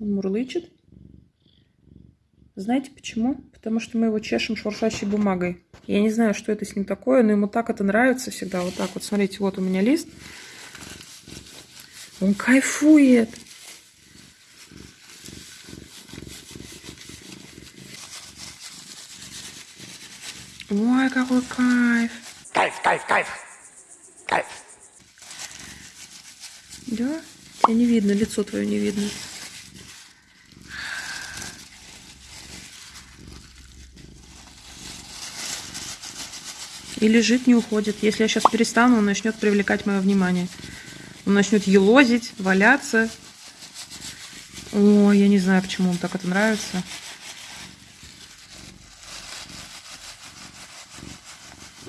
Он мурлычет. Знаете почему? Потому что мы его чешем шуршащей бумагой. Я не знаю, что это с ним такое, но ему так это нравится всегда. Вот так вот, смотрите, вот у меня лист. Он кайфует. Ой, какой кайф. Кайф, кайф, кайф. Кайф. Да? Тебя не видно, лицо твое не видно. И лежит, не уходит. Если я сейчас перестану, он начнет привлекать мое внимание. Он начнет елозить, валяться. О, я не знаю, почему он так это нравится.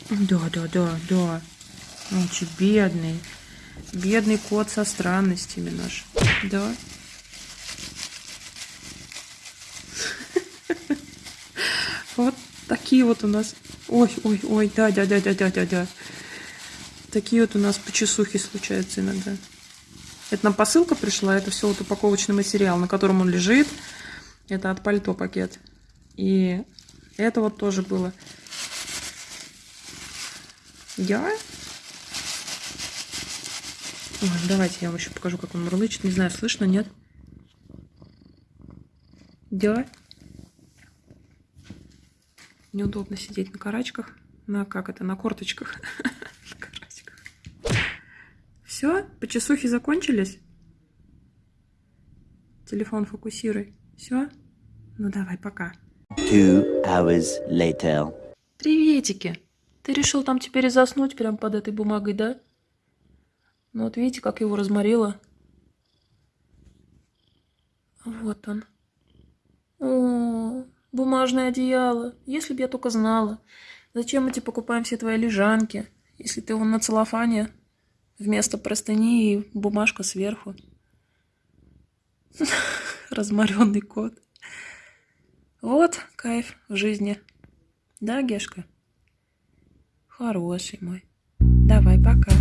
Да, да, да, да. Очень бедный. Бедный кот со странностями наш. Да. Вот такие вот у нас. Ой, ой, ой, да, да, да, да, да, да, да. Такие вот у нас почесухи случаются иногда. Это нам посылка пришла, это все вот упаковочный материал, на котором он лежит. Это от пальто пакет. И это вот тоже было. Я? Ой, давайте я вам еще покажу, как он мурлычет. Не знаю, слышно, нет? Да? Неудобно сидеть на карачках. На как это? На корточках. На карачках. Все? Почесухи закончились? Телефон фокусируй. Все? Ну давай, пока. Two hours later. Приветики! Ты решил там теперь и заснуть прямо под этой бумагой, да? Ну вот видите, как его разморило. Вот он. О, бумажное одеяло. Если бы я только знала. Зачем мы тебе покупаем все твои лежанки, если ты вон на целлофане вместо простыни и бумажка сверху. Разморенный кот. Вот кайф в жизни. Да, Гешка? Хороший мой. Давай, пока.